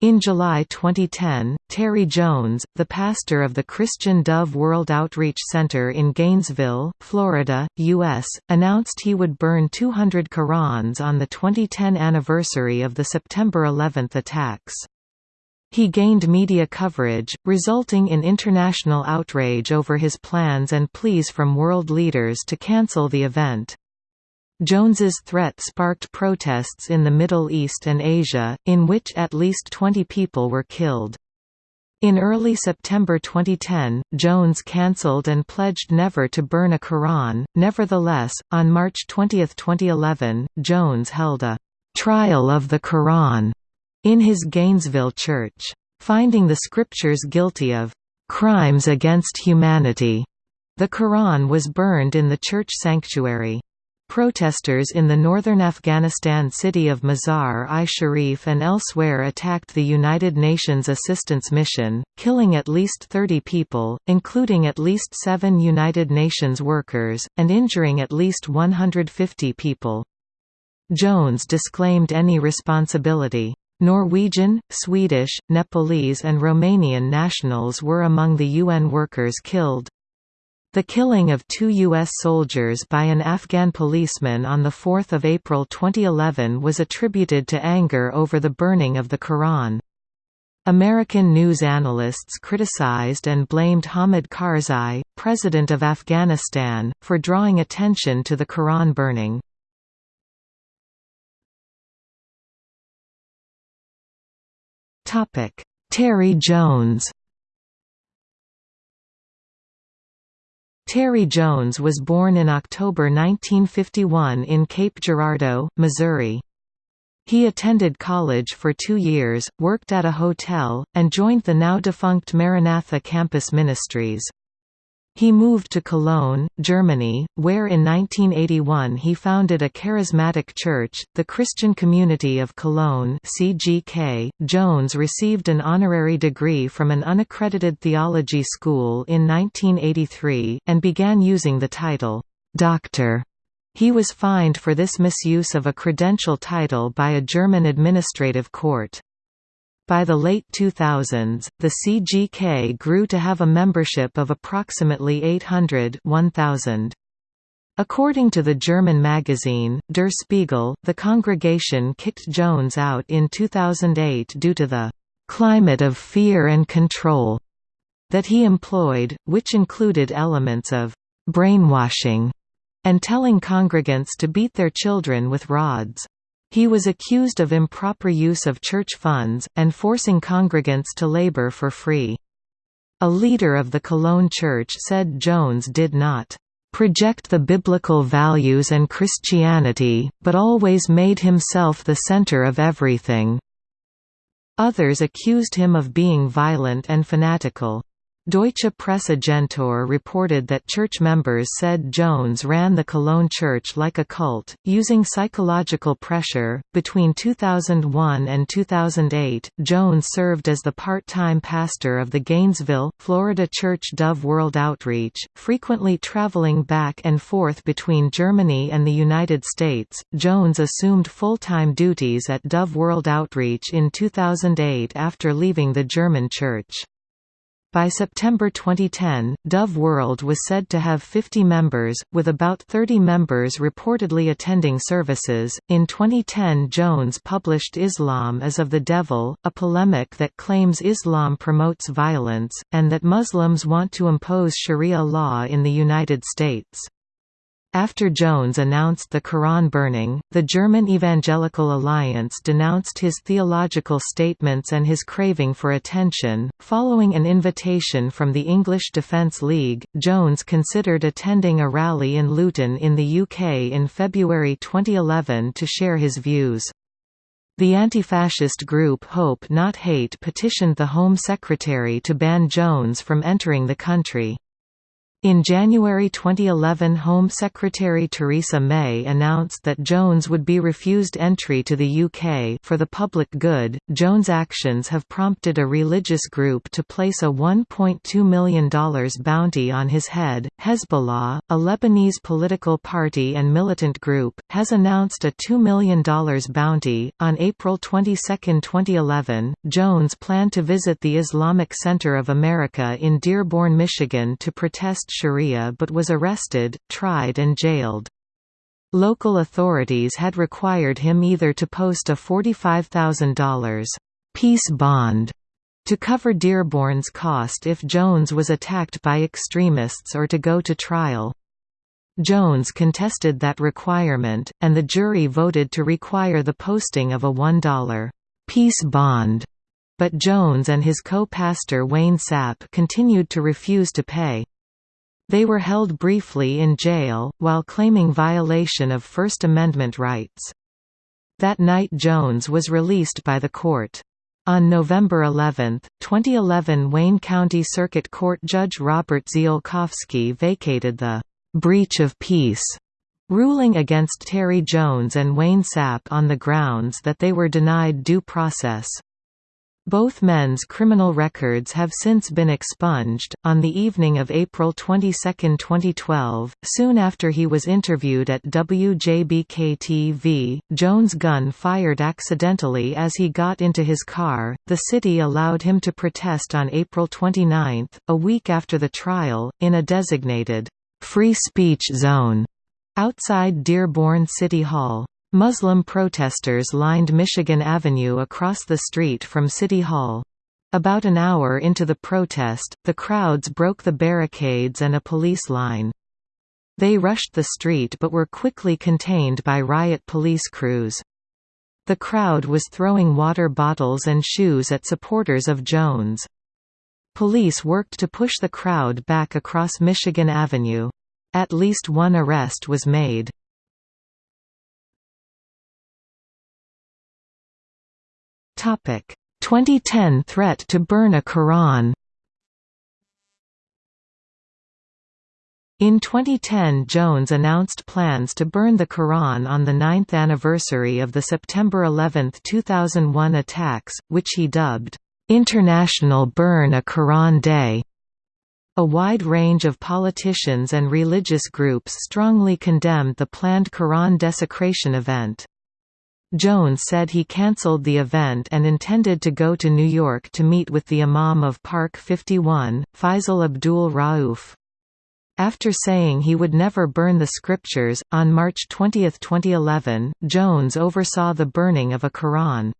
In July 2010, Terry Jones, the pastor of the Christian Dove World Outreach Center in Gainesville, Florida, U.S., announced he would burn 200 Qur'ans on the 2010 anniversary of the September 11 attacks. He gained media coverage, resulting in international outrage over his plans and pleas from world leaders to cancel the event. Jones's threat sparked protests in the Middle East and Asia, in which at least 20 people were killed. In early September 2010, Jones cancelled and pledged never to burn a Quran. Nevertheless, on March 20, 2011, Jones held a trial of the Quran in his Gainesville church. Finding the scriptures guilty of crimes against humanity, the Quran was burned in the church sanctuary. Protesters in the northern Afghanistan city of Mazar-i-Sharif and elsewhere attacked the United Nations Assistance Mission, killing at least 30 people, including at least seven United Nations workers, and injuring at least 150 people. Jones disclaimed any responsibility. Norwegian, Swedish, Nepalese and Romanian nationals were among the UN workers killed. The killing of two U.S. soldiers by an Afghan policeman on 4 April 2011 was attributed to anger over the burning of the Quran. American news analysts criticized and blamed Hamid Karzai, president of Afghanistan, for drawing attention to the Quran burning. Terry Jones Terry Jones was born in October 1951 in Cape Girardeau, Missouri. He attended college for two years, worked at a hotel, and joined the now-defunct Maranatha Campus Ministries. He moved to Cologne, Germany, where in 1981 he founded a charismatic church, the Christian Community of Cologne (CGK). Jones received an honorary degree from an unaccredited theology school in 1983 and began using the title doctor. He was fined for this misuse of a credential title by a German administrative court. By the late 2000s, the CGK grew to have a membership of approximately 800 1000. According to the German magazine, Der Spiegel, the congregation kicked Jones out in 2008 due to the «climate of fear and control» that he employed, which included elements of «brainwashing» and telling congregants to beat their children with rods. He was accused of improper use of church funds, and forcing congregants to labor for free. A leader of the Cologne Church said Jones did not project the biblical values and Christianity, but always made himself the center of everything. Others accused him of being violent and fanatical. Deutsche Presse-Agentur reported that church members said Jones ran the Cologne church like a cult, using psychological pressure. Between 2001 and 2008, Jones served as the part time pastor of the Gainesville, Florida church Dove World Outreach, frequently traveling back and forth between Germany and the United States. Jones assumed full time duties at Dove World Outreach in 2008 after leaving the German church. By September 2010, Dove World was said to have 50 members, with about 30 members reportedly attending services. In 2010, Jones published Islam as of the Devil, a polemic that claims Islam promotes violence, and that Muslims want to impose Sharia law in the United States. After Jones announced the Quran burning, the German Evangelical Alliance denounced his theological statements and his craving for attention. Following an invitation from the English Defence League, Jones considered attending a rally in Luton in the UK in February 2011 to share his views. The anti-fascist group Hope Not Hate petitioned the Home Secretary to ban Jones from entering the country. In January 2011 Home Secretary Theresa May announced that Jones would be refused entry to the UK for the public good. Jones' actions have prompted a religious group to place a $1.2 million bounty on his head. Hezbollah, a Lebanese political party and militant group, has announced a $2 million bounty. On April 22, 2011, Jones planned to visit the Islamic Center of America in Dearborn, Michigan to protest Sharia but was arrested, tried and jailed. Local authorities had required him either to post a $45,000 peace bond to cover Dearborn's cost if Jones was attacked by extremists or to go to trial. Jones contested that requirement, and the jury voted to require the posting of a $1 peace bond, but Jones and his co-pastor Wayne Sapp continued to refuse to pay. They were held briefly in jail, while claiming violation of First Amendment rights. That night Jones was released by the court. On November 11, 2011 Wayne County Circuit Court Judge Robert Ziolkowski vacated the «breach of peace» ruling against Terry Jones and Wayne Sapp on the grounds that they were denied due process. Both men's criminal records have since been expunged. On the evening of April 22, 2012, soon after he was interviewed at WJBK-TV, Jones' gun fired accidentally as he got into his car. The city allowed him to protest on April 29, a week after the trial, in a designated free speech zone outside Dearborn City Hall. Muslim protesters lined Michigan Avenue across the street from City Hall. About an hour into the protest, the crowds broke the barricades and a police line. They rushed the street but were quickly contained by riot police crews. The crowd was throwing water bottles and shoes at supporters of Jones. Police worked to push the crowd back across Michigan Avenue. At least one arrest was made. 2010 threat to burn a Quran In 2010 Jones announced plans to burn the Quran on the ninth anniversary of the September 11, 2001 attacks, which he dubbed, "'International Burn a Quran Day'". A wide range of politicians and religious groups strongly condemned the planned Quran desecration event. Jones said he cancelled the event and intended to go to New York to meet with the Imam of Park 51, Faisal Abdul Rauf. After saying he would never burn the scriptures, on March 20, 2011, Jones oversaw the burning of a Quran.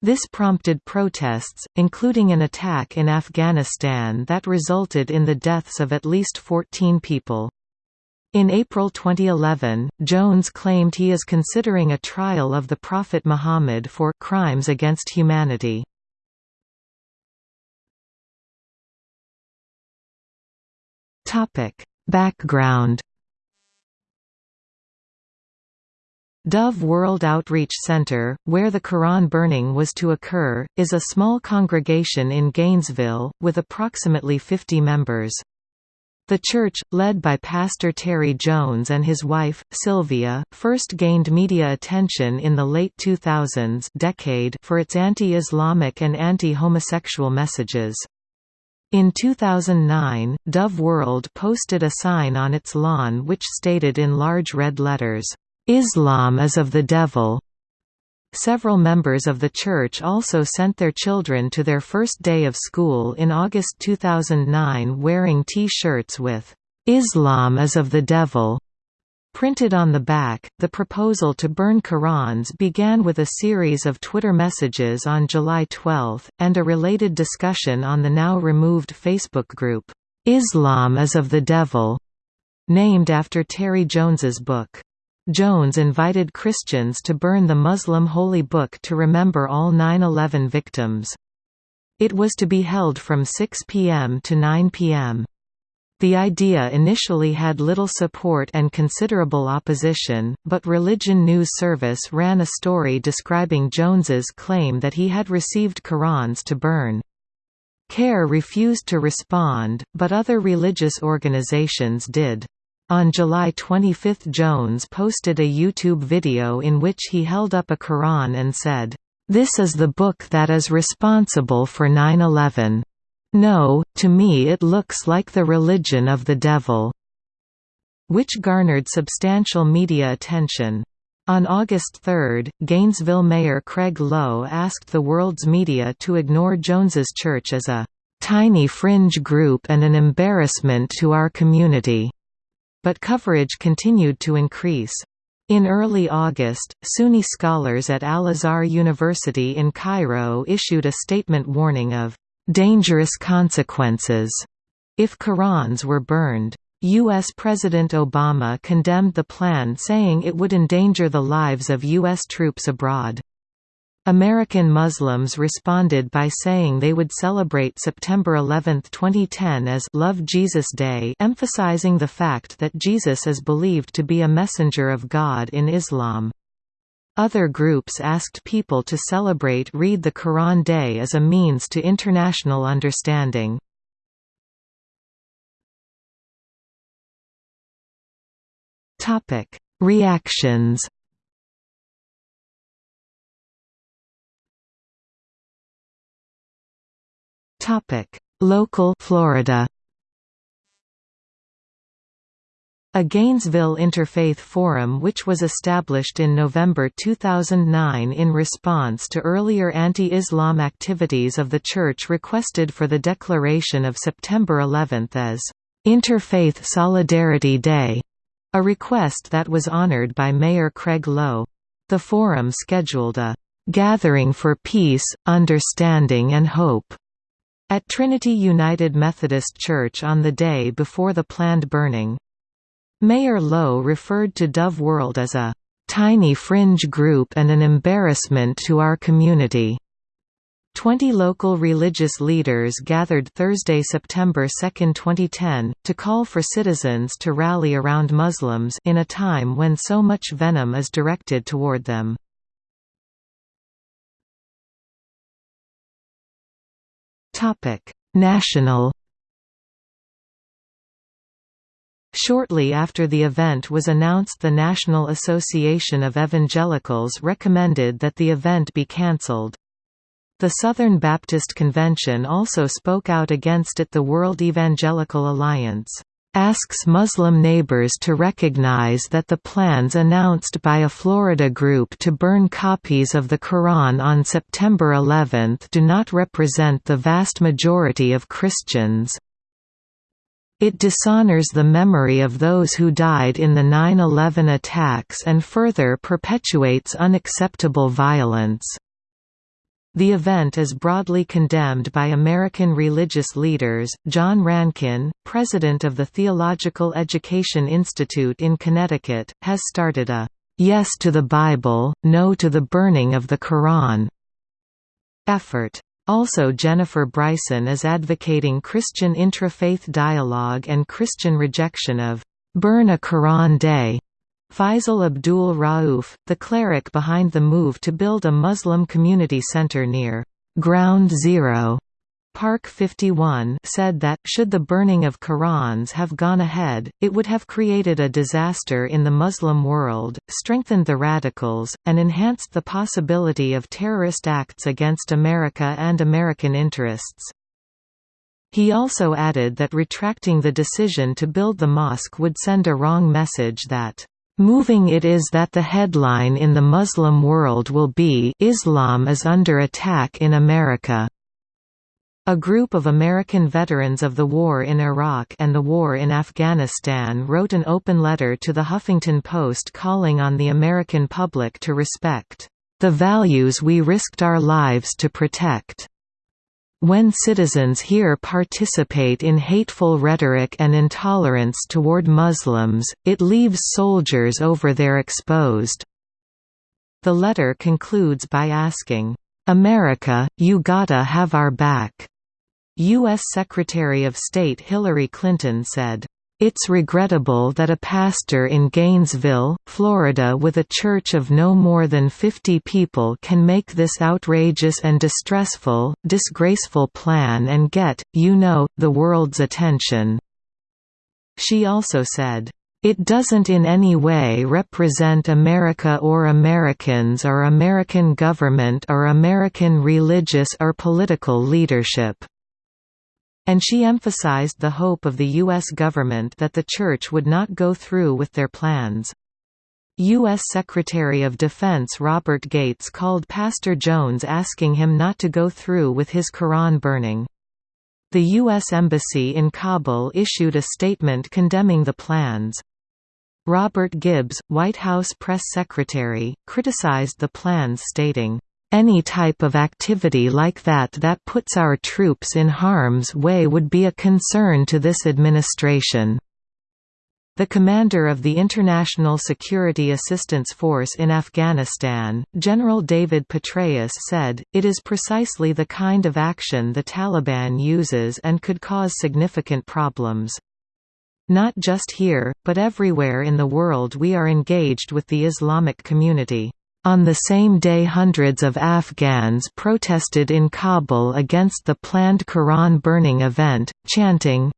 This prompted protests, including an attack in Afghanistan that resulted in the deaths of at least 14 people. In April 2011, Jones claimed he is considering a trial of the Prophet Muhammad for crimes against humanity. Topic: Background Dove World Outreach Center, where the Quran burning was to occur, is a small congregation in Gainesville, with approximately 50 members. The church, led by Pastor Terry Jones and his wife, Sylvia, first gained media attention in the late 2000s decade for its anti-Islamic and anti-homosexual messages. In 2009, Dove World posted a sign on its lawn which stated in large red letters, "'Islam is of the devil' Several members of the church also sent their children to their first day of school in August 2009 wearing T-shirts with, "'Islam is of the devil' Printed on the back, the proposal to burn Qurans began with a series of Twitter messages on July 12, and a related discussion on the now removed Facebook group, "'Islam is of the Devil' named after Terry Jones's book. Jones invited Christians to burn the Muslim holy book to remember all 9-11 victims. It was to be held from 6 p.m. to 9 p.m. The idea initially had little support and considerable opposition, but Religion News Service ran a story describing Jones's claim that he had received Qurans to burn. CAIR refused to respond, but other religious organizations did. On July 25 Jones posted a YouTube video in which he held up a Quran and said, "'This is the book that is responsible for 9-11. No, to me it looks like the religion of the devil." which garnered substantial media attention. On August 3, Gainesville Mayor Craig Lowe asked the world's media to ignore Jones's church as a "...tiny fringe group and an embarrassment to our community." But coverage continued to increase. In early August, Sunni scholars at Al-Azhar University in Cairo issued a statement warning of «dangerous consequences» if Qurans were burned. U.S. President Obama condemned the plan saying it would endanger the lives of U.S. troops abroad. American Muslims responded by saying they would celebrate September 11, 2010 as Love Jesus Day emphasizing the fact that Jesus is believed to be a messenger of God in Islam. Other groups asked people to celebrate Read the Quran Day as a means to international understanding. Reactions Topic: Local Florida. A Gainesville Interfaith Forum which was established in November 2009 in response to earlier anti-Islam activities of the Church requested for the declaration of September 11 as, "...Interfaith Solidarity Day", a request that was honored by Mayor Craig Lowe. The forum scheduled a "...gathering for peace, understanding and hope", at Trinity United Methodist Church on the day before the planned burning. Mayor Lowe referred to Dove World as a tiny fringe group and an embarrassment to our community. Twenty local religious leaders gathered Thursday, September 2, 2010, to call for citizens to rally around Muslims in a time when so much venom is directed toward them. National Shortly after the event was announced the National Association of Evangelicals recommended that the event be cancelled. The Southern Baptist Convention also spoke out against it the World Evangelical Alliance asks Muslim neighbors to recognize that the plans announced by a Florida group to burn copies of the Quran on September 11 do not represent the vast majority of Christians. It dishonors the memory of those who died in the 9-11 attacks and further perpetuates unacceptable violence. The event is broadly condemned by American religious leaders. John Rankin, president of the Theological Education Institute in Connecticut, has started a Yes to the Bible, No to the Burning of the Quran effort. Also Jennifer Bryson is advocating Christian intrafaith dialogue and Christian rejection of Burn a Quran Day Faisal Abdul Rauf, the cleric behind the move to build a Muslim community center near Ground Zero Park 51 said that, should the burning of Qurans have gone ahead, it would have created a disaster in the Muslim world, strengthened the radicals, and enhanced the possibility of terrorist acts against America and American interests. He also added that retracting the decision to build the mosque would send a wrong message that Moving it is that the headline in the Muslim world will be Islam is under attack in America. A group of American veterans of the war in Iraq and the war in Afghanistan wrote an open letter to the Huffington Post calling on the American public to respect the values we risked our lives to protect. When citizens here participate in hateful rhetoric and intolerance toward Muslims, it leaves soldiers over there exposed. The letter concludes by asking, "'America, you gotta have our back." U.S. Secretary of State Hillary Clinton said, It's regrettable that a pastor in Gainesville, Florida with a church of no more than 50 people can make this outrageous and distressful, disgraceful plan and get, you know, the world's attention." She also said, "...it doesn't in any way represent America or Americans or American government or American religious or political leadership." And she emphasized the hope of the U.S. government that the Church would not go through with their plans. U.S. Secretary of Defense Robert Gates called Pastor Jones asking him not to go through with his Quran burning. The U.S. Embassy in Kabul issued a statement condemning the plans. Robert Gibbs, White House press secretary, criticized the plans stating, any type of activity like that that puts our troops in harm's way would be a concern to this administration. The commander of the International Security Assistance Force in Afghanistan, General David Petraeus said, it is precisely the kind of action the Taliban uses and could cause significant problems. Not just here, but everywhere in the world we are engaged with the Islamic community. On the same day hundreds of Afghans protested in Kabul against the planned Quran burning event, chanting,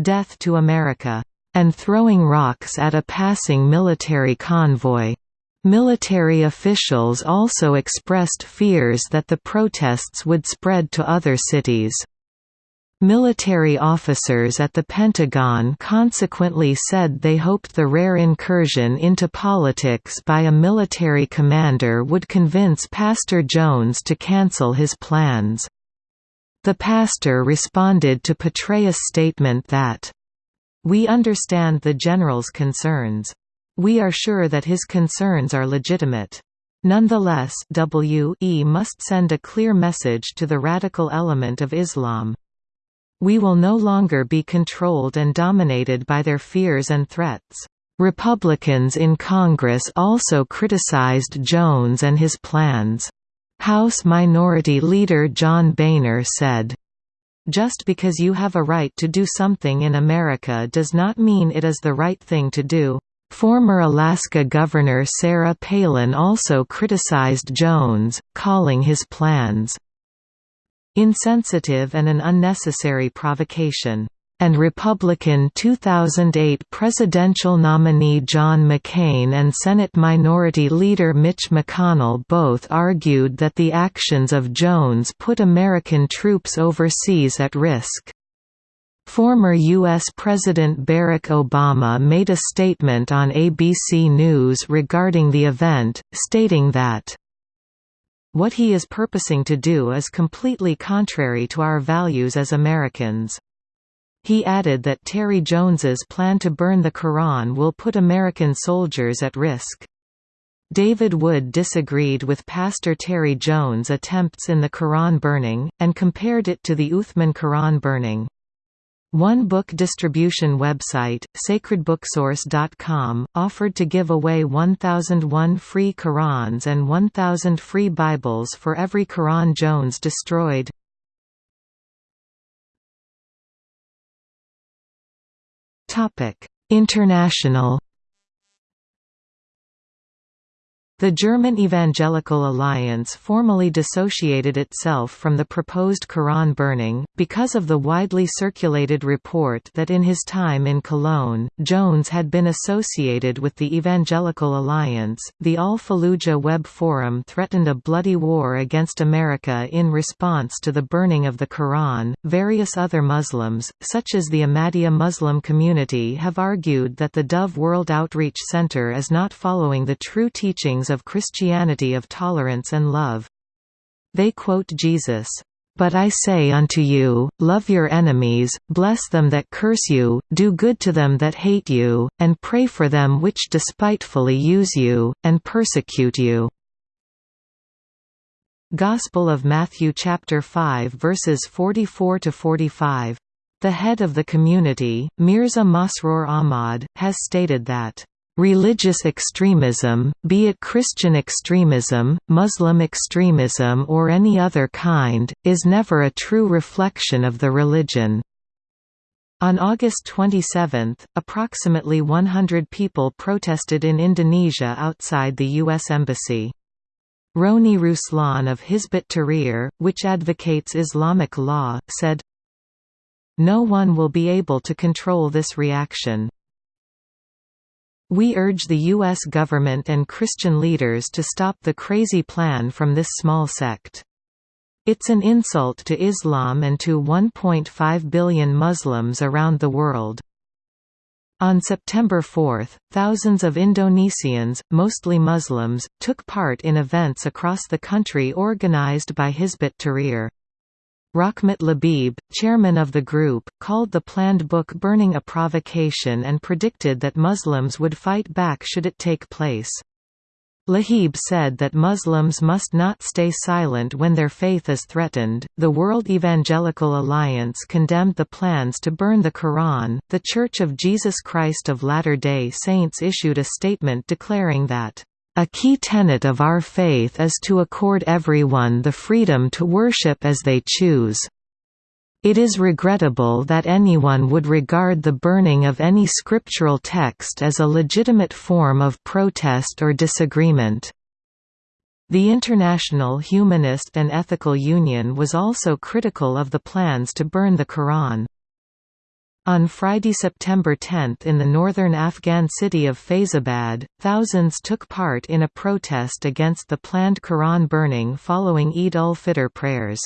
Death to America, and throwing rocks at a passing military convoy. Military officials also expressed fears that the protests would spread to other cities. Military officers at the Pentagon consequently said they hoped the rare incursion into politics by a military commander would convince Pastor Jones to cancel his plans. The pastor responded to Petraeus' statement that, "...we understand the general's concerns. We are sure that his concerns are legitimate. Nonetheless W e must send a clear message to the radical element of Islam. We will no longer be controlled and dominated by their fears and threats." Republicans in Congress also criticized Jones and his plans. House Minority Leader John Boehner said, just because you have a right to do something in America does not mean it is the right thing to do. Former Alaska Governor Sarah Palin also criticized Jones, calling his plans insensitive and an unnecessary provocation and Republican 2008 presidential nominee John McCain and Senate Minority Leader Mitch McConnell both argued that the actions of Jones put American troops overseas at risk. Former U.S. President Barack Obama made a statement on ABC News regarding the event, stating that what he is purposing to do is completely contrary to our values as Americans. He added that Terry Jones's plan to burn the Quran will put American soldiers at risk. David Wood disagreed with Pastor Terry Jones' attempts in the Quran burning, and compared it to the Uthman Quran burning. One book distribution website, sacredbooksource.com, offered to give away 1,001 free Qurans and 1,000 free Bibles for every Quran Jones destroyed. International The German Evangelical Alliance formally dissociated itself from the proposed Quran burning, because of the widely circulated report that in his time in Cologne, Jones had been associated with the Evangelical Alliance. The Al Fallujah Web Forum threatened a bloody war against America in response to the burning of the Quran. Various other Muslims, such as the Ahmadiyya Muslim community, have argued that the Dove World Outreach Center is not following the true teachings of Christianity of tolerance and love. They quote Jesus, "...but I say unto you, love your enemies, bless them that curse you, do good to them that hate you, and pray for them which despitefully use you, and persecute you." Gospel of Matthew chapter 5 verses 44 to 45. The head of the community, Mirza Masroor Ahmad, has stated that Religious extremism, be it Christian extremism, Muslim extremism or any other kind, is never a true reflection of the religion. On August 27, approximately 100 people protested in Indonesia outside the U.S. Embassy. Roni Ruslan of Hizbut Tahrir, which advocates Islamic law, said, No one will be able to control this reaction. We urge the U.S. government and Christian leaders to stop the crazy plan from this small sect. It's an insult to Islam and to 1.5 billion Muslims around the world. On September 4, thousands of Indonesians, mostly Muslims, took part in events across the country organized by Hizbut Tahrir. Rahmat Labib, chairman of the group, called the planned book burning a provocation and predicted that Muslims would fight back should it take place. Labib said that Muslims must not stay silent when their faith is threatened. The World Evangelical Alliance condemned the plans to burn the Quran. The Church of Jesus Christ of Latter day Saints issued a statement declaring that, a key tenet of our faith is to accord everyone the freedom to worship as they choose. It is regrettable that anyone would regard the burning of any scriptural text as a legitimate form of protest or disagreement. The International Humanist and Ethical Union was also critical of the plans to burn the Quran. On Friday, September 10 in the northern Afghan city of Faizabad, thousands took part in a protest against the planned Quran burning following Eid ul-Fitr prayers.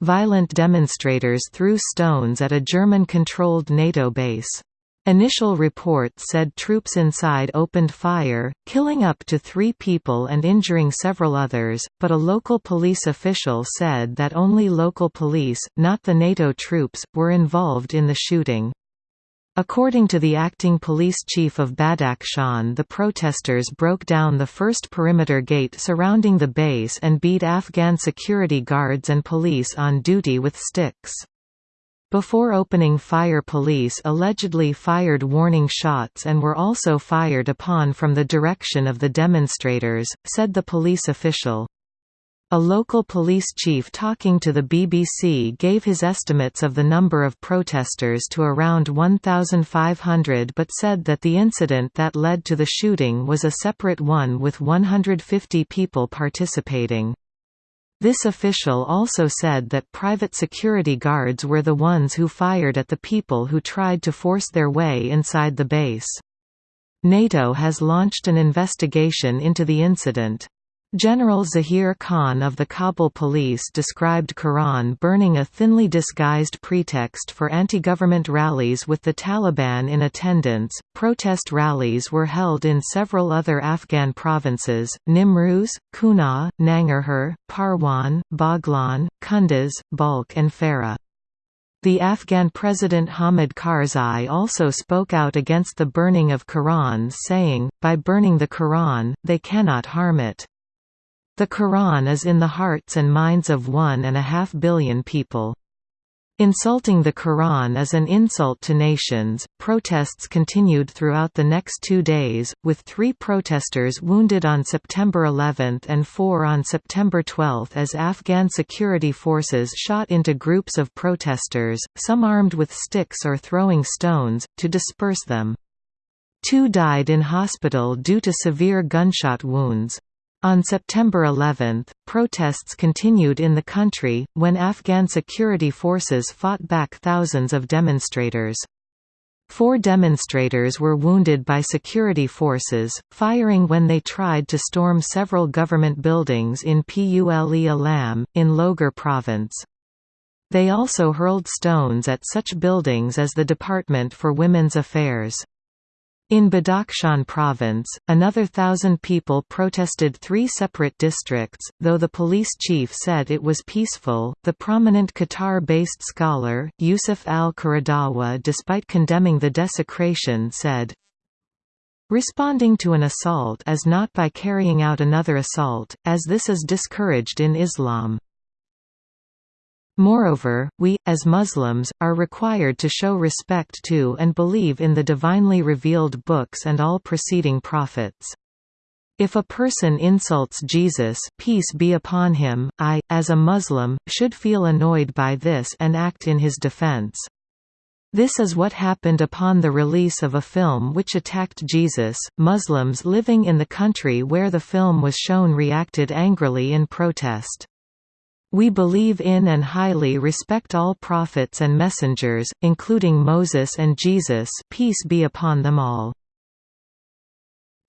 Violent demonstrators threw stones at a German-controlled NATO base. Initial reports said troops inside opened fire, killing up to three people and injuring several others, but a local police official said that only local police, not the NATO troops, were involved in the shooting. According to the acting police chief of Badakhshan the protesters broke down the first perimeter gate surrounding the base and beat Afghan security guards and police on duty with sticks. Before opening fire police allegedly fired warning shots and were also fired upon from the direction of the demonstrators, said the police official. A local police chief talking to the BBC gave his estimates of the number of protesters to around 1,500 but said that the incident that led to the shooting was a separate one with 150 people participating. This official also said that private security guards were the ones who fired at the people who tried to force their way inside the base. NATO has launched an investigation into the incident. General Zahir Khan of the Kabul police described Quran burning a thinly disguised pretext for anti-government rallies with the Taliban in attendance. Protest rallies were held in several other Afghan provinces: Nimruz, Kunar, Nangarhar, Parwan, Baghlan, Kunduz, Balkh and Farah. The Afghan President Hamid Karzai also spoke out against the burning of Qurans saying, by burning the Quran, they cannot harm it. The Quran is in the hearts and minds of one and a half billion people. Insulting the Quran is an insult to nations. Protests continued throughout the next two days, with three protesters wounded on September 11 and four on September 12 as Afghan security forces shot into groups of protesters, some armed with sticks or throwing stones, to disperse them. Two died in hospital due to severe gunshot wounds. On September 11, protests continued in the country, when Afghan security forces fought back thousands of demonstrators. Four demonstrators were wounded by security forces, firing when they tried to storm several government buildings in Pule Alam, in Logar province. They also hurled stones at such buildings as the Department for Women's Affairs. In Badakhshan province, another thousand people protested three separate districts, though the police chief said it was peaceful. The prominent Qatar based scholar, Yusuf al Qaradawi, despite condemning the desecration, said, Responding to an assault is not by carrying out another assault, as this is discouraged in Islam. Moreover, we, as Muslims, are required to show respect to and believe in the divinely revealed books and all preceding prophets. If a person insults Jesus peace be upon him, I, as a Muslim, should feel annoyed by this and act in his defense. This is what happened upon the release of a film which attacked Jesus. Muslims living in the country where the film was shown reacted angrily in protest. We believe in and highly respect all prophets and messengers, including Moses and Jesus peace be upon them all.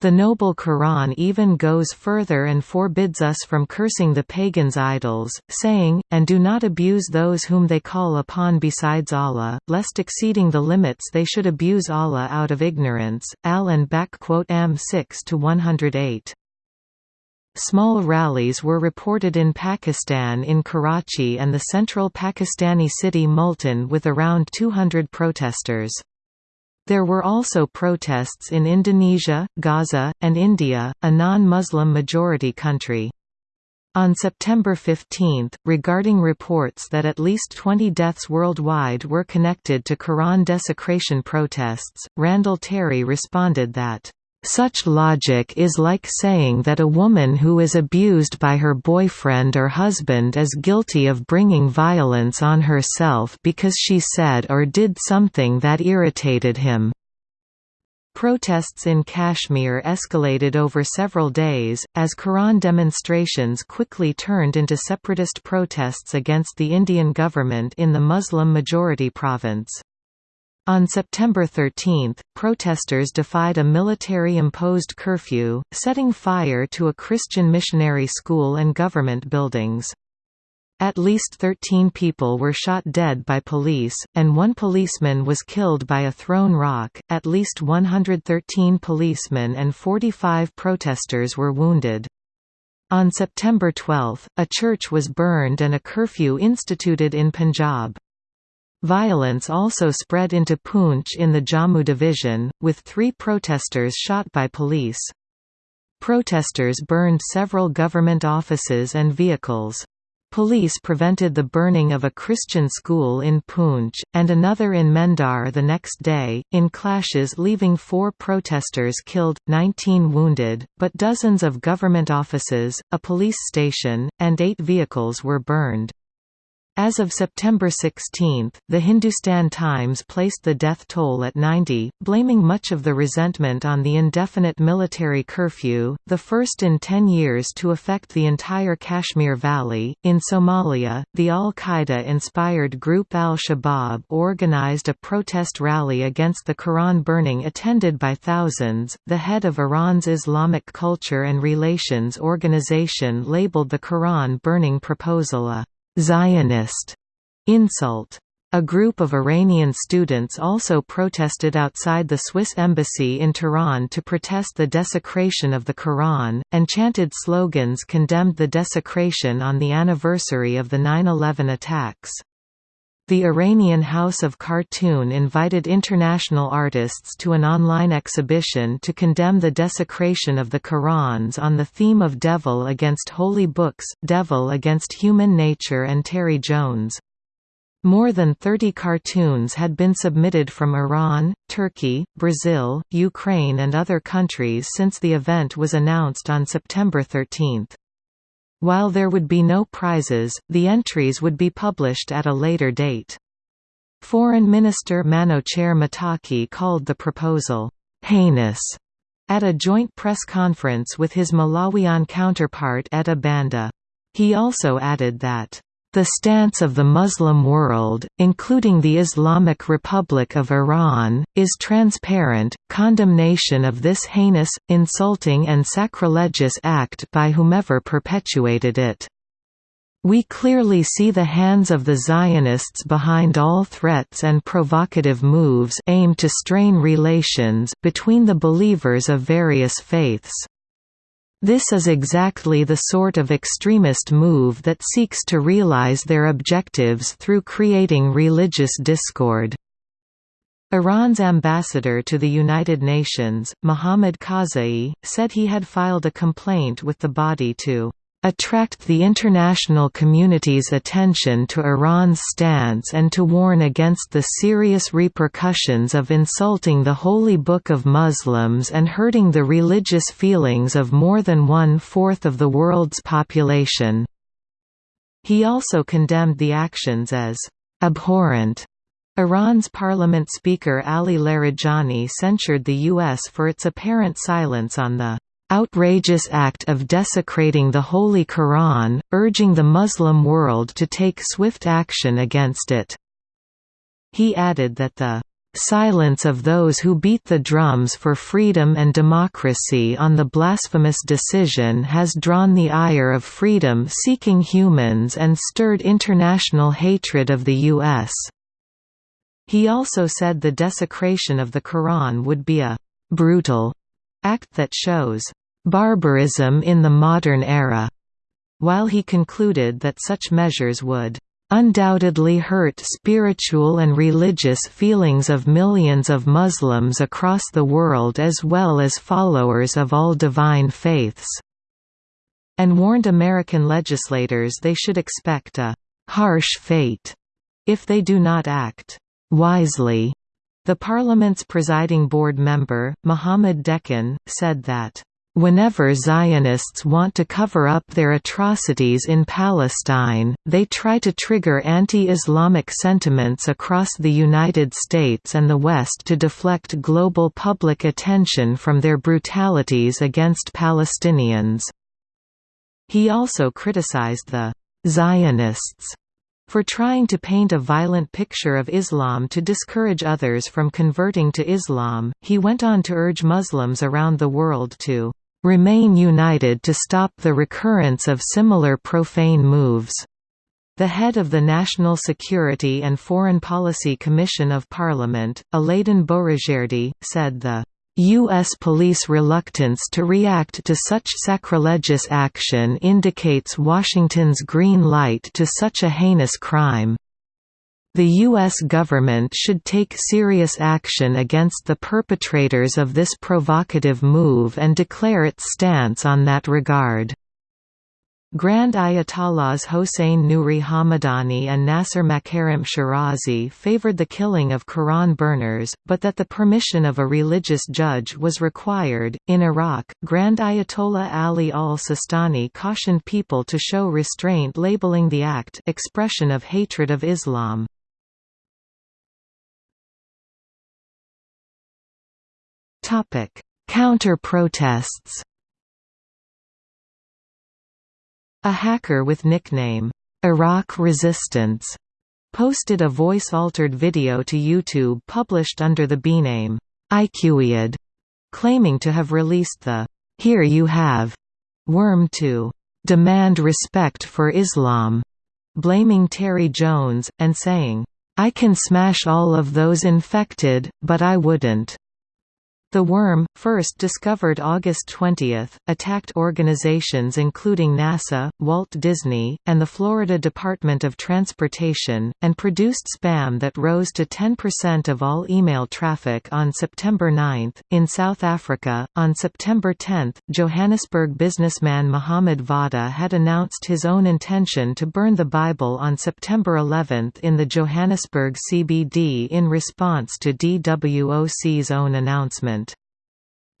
The Noble Quran even goes further and forbids us from cursing the pagans' idols, saying, And do not abuse those whom they call upon besides Allah, lest exceeding the limits they should abuse Allah out of ignorance. Al and back quote Am 6 to 108. Small rallies were reported in Pakistan in Karachi and the central Pakistani city Multan with around 200 protesters. There were also protests in Indonesia, Gaza, and India, a non-Muslim majority country. On September 15, regarding reports that at least 20 deaths worldwide were connected to Quran desecration protests, Randall Terry responded that such logic is like saying that a woman who is abused by her boyfriend or husband is guilty of bringing violence on herself because she said or did something that irritated him. Protests in Kashmir escalated over several days, as Quran demonstrations quickly turned into separatist protests against the Indian government in the Muslim-majority province. On September 13, protesters defied a military-imposed curfew, setting fire to a Christian missionary school and government buildings. At least 13 people were shot dead by police, and one policeman was killed by a thrown rock. At least 113 policemen and 45 protesters were wounded. On September 12, a church was burned and a curfew instituted in Punjab. Violence also spread into Poonch in the Jammu division, with three protesters shot by police. Protesters burned several government offices and vehicles. Police prevented the burning of a Christian school in Poonch, and another in Mendar the next day, in clashes leaving four protesters killed, 19 wounded, but dozens of government offices, a police station, and eight vehicles were burned. As of September 16, the Hindustan Times placed the death toll at 90, blaming much of the resentment on the indefinite military curfew, the first in 10 years to affect the entire Kashmir Valley. In Somalia, the Al Qaeda inspired group Al Shabaab organized a protest rally against the Quran burning attended by thousands. The head of Iran's Islamic Culture and Relations Organization labeled the Quran burning proposal a Zionist insult. A group of Iranian students also protested outside the Swiss embassy in Tehran to protest the desecration of the Quran, and chanted slogans condemned the desecration on the anniversary of the 9-11 attacks. The Iranian House of Cartoon invited international artists to an online exhibition to condemn the desecration of the Qurans on the theme of Devil Against Holy Books, Devil Against Human Nature and Terry Jones. More than 30 cartoons had been submitted from Iran, Turkey, Brazil, Ukraine and other countries since the event was announced on September 13. While there would be no prizes, the entries would be published at a later date. Foreign Minister Manouchehr Mottaki called the proposal, "...heinous", at a joint press conference with his Malawian counterpart Etta Banda. He also added that the stance of the Muslim world, including the Islamic Republic of Iran, is transparent. Condemnation of this heinous, insulting, and sacrilegious act by whomever perpetuated it. We clearly see the hands of the Zionists behind all threats and provocative moves aimed to strain relations between the believers of various faiths. This is exactly the sort of extremist move that seeks to realize their objectives through creating religious discord. Iran's ambassador to the United Nations, Mohammad Khazaee, said he had filed a complaint with the body to attract the international community's attention to Iran's stance and to warn against the serious repercussions of insulting the Holy Book of Muslims and hurting the religious feelings of more than one-fourth of the world's population." He also condemned the actions as "...abhorrent." Iran's parliament speaker Ali Larijani censured the U.S. for its apparent silence on the outrageous act of desecrating the Holy Quran, urging the Muslim world to take swift action against it. He added that the silence of those who beat the drums for freedom and democracy on the blasphemous decision has drawn the ire of freedom-seeking humans and stirred international hatred of the U.S. He also said the desecration of the Quran would be a «brutal» act that shows «barbarism in the modern era», while he concluded that such measures would undoubtedly hurt spiritual and religious feelings of millions of Muslims across the world as well as followers of all divine faiths", and warned American legislators they should expect a «harsh fate» if they do not act wisely. The parliament's presiding board member, Mohammed Dehghan, said that, Whenever Zionists want to cover up their atrocities in Palestine, they try to trigger anti-Islamic sentiments across the United States and the West to deflect global public attention from their brutalities against Palestinians. He also criticized the Zionists for trying to paint a violent picture of Islam to discourage others from converting to Islam, he went on to urge Muslims around the world to remain united to stop the recurrence of similar profane moves. The head of the National Security and Foreign Policy Commission of Parliament, Aladin Boroujerdi, said the U.S. police reluctance to react to such sacrilegious action indicates Washington's green light to such a heinous crime. The U.S. government should take serious action against the perpetrators of this provocative move and declare its stance on that regard. Grand Ayatollahs Hossein Nouri Hamadani and Nasser Makarem Shirazi favored the killing of Quran burners, but that the permission of a religious judge was required. In Iraq, Grand Ayatollah Ali al Sistani cautioned people to show restraint, labeling the act expression of hatred of Islam. Counter-protests. A hacker with nickname, Iraq Resistance, posted a voice-altered video to YouTube published under the B-name, IQiad, claiming to have released the Here You Have worm to demand respect for Islam, blaming Terry Jones, and saying, I can smash all of those infected, but I wouldn't. The worm, first discovered August 20, attacked organizations including NASA, Walt Disney, and the Florida Department of Transportation, and produced spam that rose to 10% of all email traffic on September 9. In South Africa, on September 10, Johannesburg businessman Mohammed Vawda had announced his own intention to burn the Bible on September 11 in the Johannesburg CBD in response to DWOC's own announcement.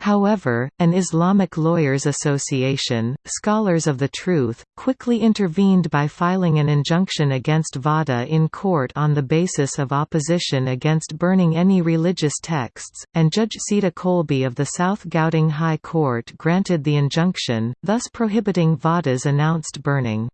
However, an Islamic Lawyers Association, Scholars of the Truth, quickly intervened by filing an injunction against Vawda in court on the basis of opposition against burning any religious texts, and Judge Sita Colby of the South Gauteng High Court granted the injunction, thus prohibiting Vawda's announced burning.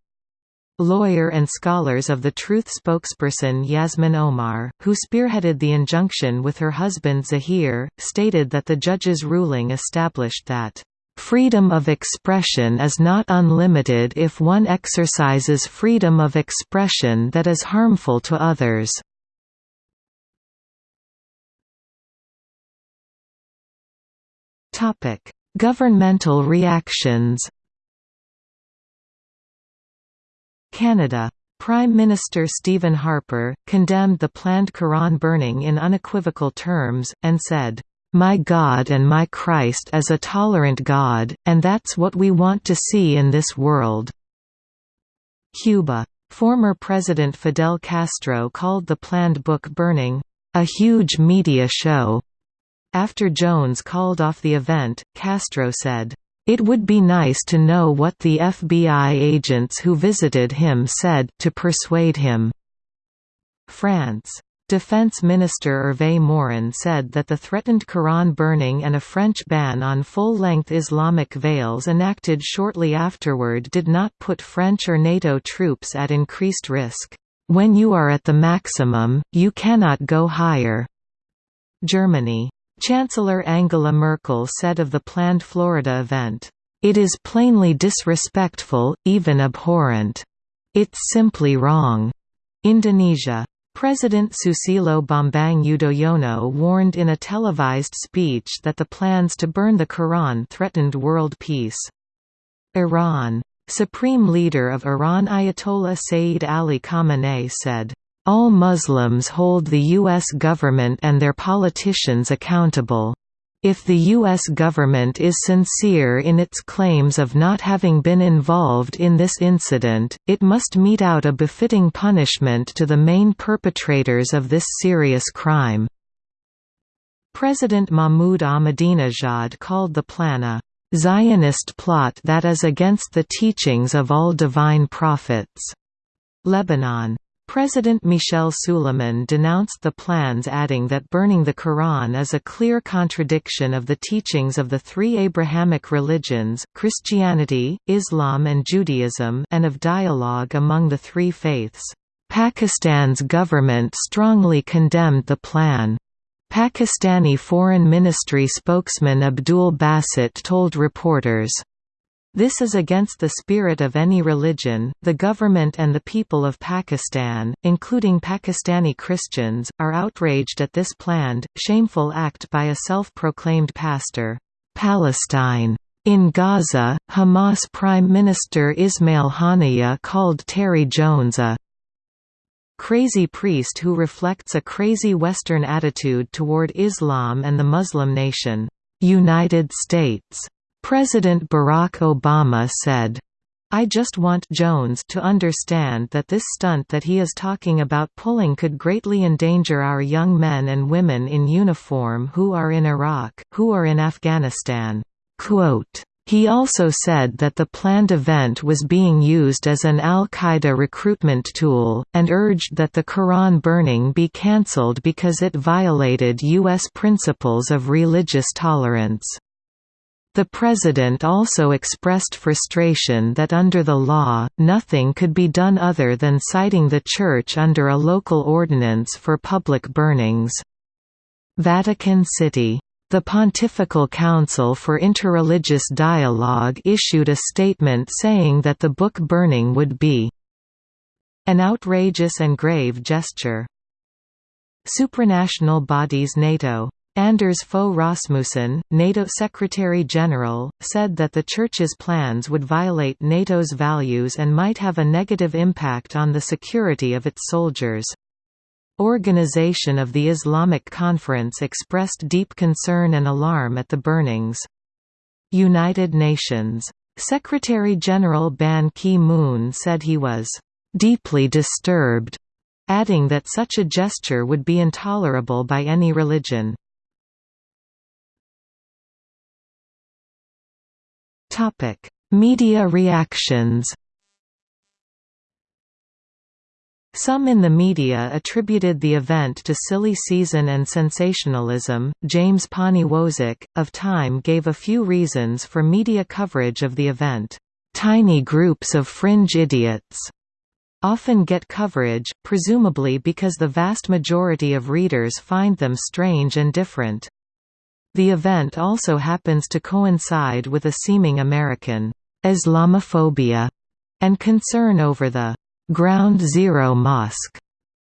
Lawyer and Scholars of the Truth spokesperson Yasmin Omar, who spearheaded the injunction with her husband Zahir, stated that the judge's ruling established that Freedom of expression is not unlimited if one exercises freedom of expression that is harmful to others. Governmental reactions Canada. Prime Minister Stephen Harper, condemned the planned Quran burning in unequivocal terms, and said, "'My God and my Christ is a tolerant God, and that's what we want to see in this world." Cuba. Former President Fidel Castro called the planned book burning, "'a huge media show'". After Jones called off the event, Castro said, it would be nice to know what the FBI agents who visited him said, to persuade him." France. Defense Minister Hervé Morin said that the threatened Quran burning and a French ban on full-length Islamic veils enacted shortly afterward did not put French or NATO troops at increased risk. When you are at the maximum, you cannot go higher. Germany. Chancellor Angela Merkel said of the planned Florida event, "...it is plainly disrespectful, even abhorrent. It's simply wrong." Indonesia. President Susilo Bambang Yudhoyono warned in a televised speech that the plans to burn the Quran threatened world peace. Iran. Supreme Leader of Iran Ayatollah Sayyid Ali Khamenei said, "...all Muslims hold the U.S. government and their politicians accountable. If the U.S. government is sincere in its claims of not having been involved in this incident, it must mete out a befitting punishment to the main perpetrators of this serious crime." President Mahmoud Ahmadinejad called the plan a Zionist plot that is against the teachings of all divine prophets. Lebanon President Michel Suleiman denounced the plans adding that burning the Quran is a clear contradiction of the teachings of the three Abrahamic religions, Christianity, Islam and Judaism and of dialogue among the three faiths. Pakistan's government strongly condemned the plan. Pakistani Foreign Ministry spokesman Abdul Basit told reporters, this is against the spirit of any religion. The government and the people of Pakistan, including Pakistani Christians, are outraged at this planned, shameful act by a self proclaimed pastor. Palestine. In Gaza, Hamas Prime Minister Ismail Haniyeh called Terry Jones a crazy priest who reflects a crazy Western attitude toward Islam and the Muslim nation. United States President Barack Obama said, I just want Jones to understand that this stunt that he is talking about pulling could greatly endanger our young men and women in uniform who are in Iraq, who are in Afghanistan." Quote, he also said that the planned event was being used as an al-Qaeda recruitment tool, and urged that the Quran burning be cancelled because it violated U.S. principles of religious tolerance. The President also expressed frustration that under the law, nothing could be done other than citing the Church under a local ordinance for public burnings. Vatican City. The Pontifical Council for Interreligious Dialogue issued a statement saying that the book burning would be an outrageous and grave gesture. Supranational bodies NATO Anders Fogh Rasmussen, NATO Secretary-General, said that the Church's plans would violate NATO's values and might have a negative impact on the security of its soldiers. Organization of the Islamic Conference expressed deep concern and alarm at the burnings. United Nations. Secretary-General Ban Ki-moon said he was "...deeply disturbed", adding that such a gesture would be intolerable by any religion. Topic: Media reactions. Some in the media attributed the event to silly season and sensationalism. James Poniewozik, of Time gave a few reasons for media coverage of the event. Tiny groups of fringe idiots often get coverage, presumably because the vast majority of readers find them strange and different. The event also happens to coincide with a seeming American Islamophobia and concern over the Ground Zero Mosque.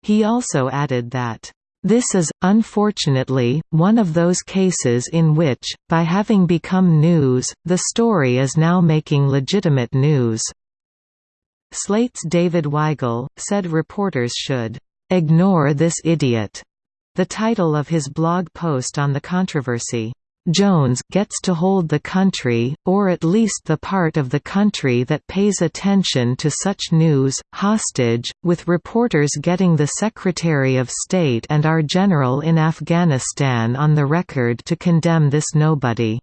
He also added that this is, unfortunately, one of those cases in which, by having become news, the story is now making legitimate news. Slate's David Weigel, said reporters should ignore this idiot the title of his blog post on the controversy, Jones gets to hold the country, or at least the part of the country that pays attention to such news, hostage, with reporters getting the Secretary of State and our general in Afghanistan on the record to condemn this nobody.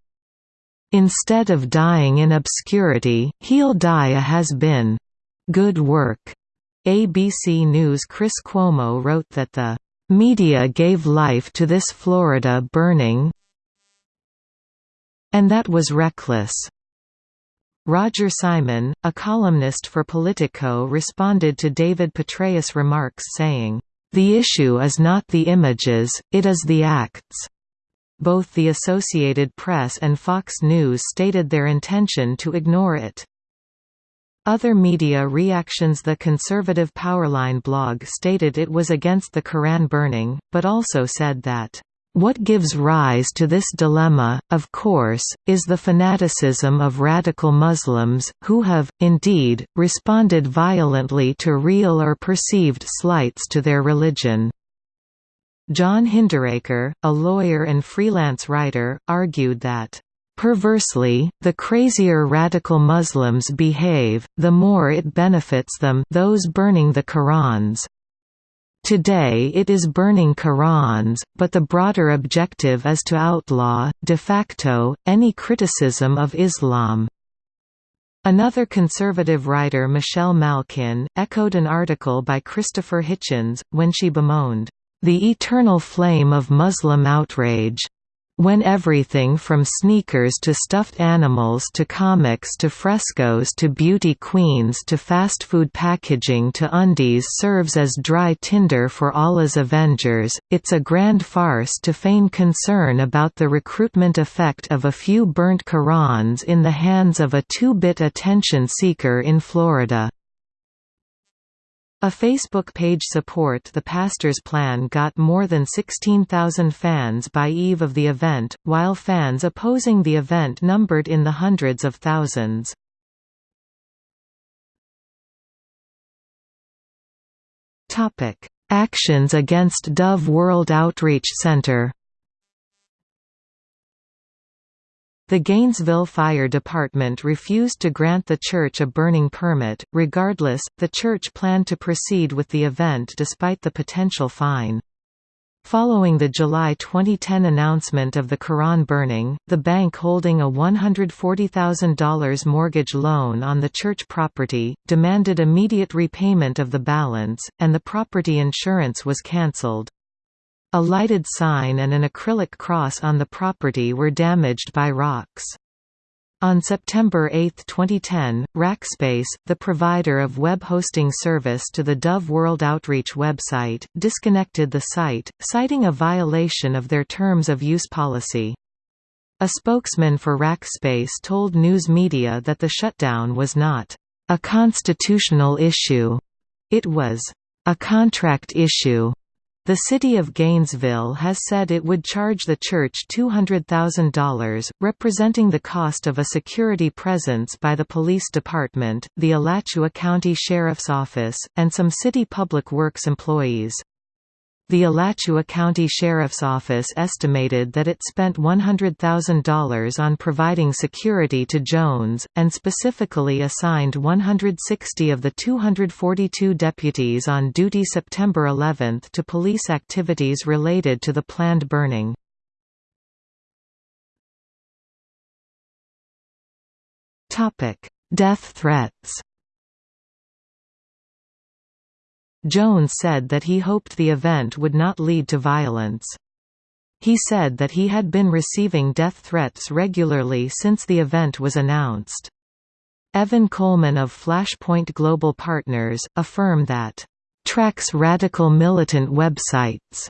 Instead of dying in obscurity, he'll die a has-been. Good work. ABC News' Chris Cuomo wrote that the "...media gave life to this Florida burning and that was reckless." Roger Simon, a columnist for Politico responded to David Petraeus' remarks saying, "...the issue is not the images, it is the acts." Both the Associated Press and Fox News stated their intention to ignore it. Other media reactions The conservative Powerline blog stated it was against the Quran burning, but also said that what gives rise to this dilemma, of course, is the fanaticism of radical Muslims, who have, indeed, responded violently to real or perceived slights to their religion. John Hinderaker, a lawyer and freelance writer, argued that Perversely, the crazier radical Muslims behave, the more it benefits them those burning the Qurans. Today it is burning Qurans, but the broader objective is to outlaw, de facto, any criticism of Islam. Another conservative writer Michelle Malkin, echoed an article by Christopher Hitchens, when she bemoaned, "...the eternal flame of Muslim outrage." When everything from sneakers to stuffed animals to comics to frescoes to beauty queens to fast food packaging to undies serves as dry tinder for Allah's Avengers, it's a grand farce to feign concern about the recruitment effect of a few burnt Qurans in the hands of a two-bit attention seeker in Florida. A Facebook page support the pastor's plan got more than 16,000 fans by eve of the event, while fans opposing the event numbered in the hundreds of thousands. Actions against Dove World Outreach Center The Gainesville Fire Department refused to grant the church a burning permit. Regardless, the church planned to proceed with the event despite the potential fine. Following the July 2010 announcement of the Quran burning, the bank holding a $140,000 mortgage loan on the church property, demanded immediate repayment of the balance, and the property insurance was cancelled. A lighted sign and an acrylic cross on the property were damaged by rocks. On September 8, 2010, Rackspace, the provider of web hosting service to the Dove World Outreach website, disconnected the site, citing a violation of their terms of use policy. A spokesman for Rackspace told news media that the shutdown was not a constitutional issue. It was a contract issue. The city of Gainesville has said it would charge the church $200,000, representing the cost of a security presence by the police department, the Alachua County Sheriff's Office, and some city public works employees. The Alachua County Sheriff's Office estimated that it spent $100,000 on providing security to Jones, and specifically assigned 160 of the 242 deputies on duty September 11 to police activities related to the planned burning. Death threats Jones said that he hoped the event would not lead to violence. He said that he had been receiving death threats regularly since the event was announced. Evan Kohlmann of Flashpoint Global Partners, a firm that tracks radical militant websites,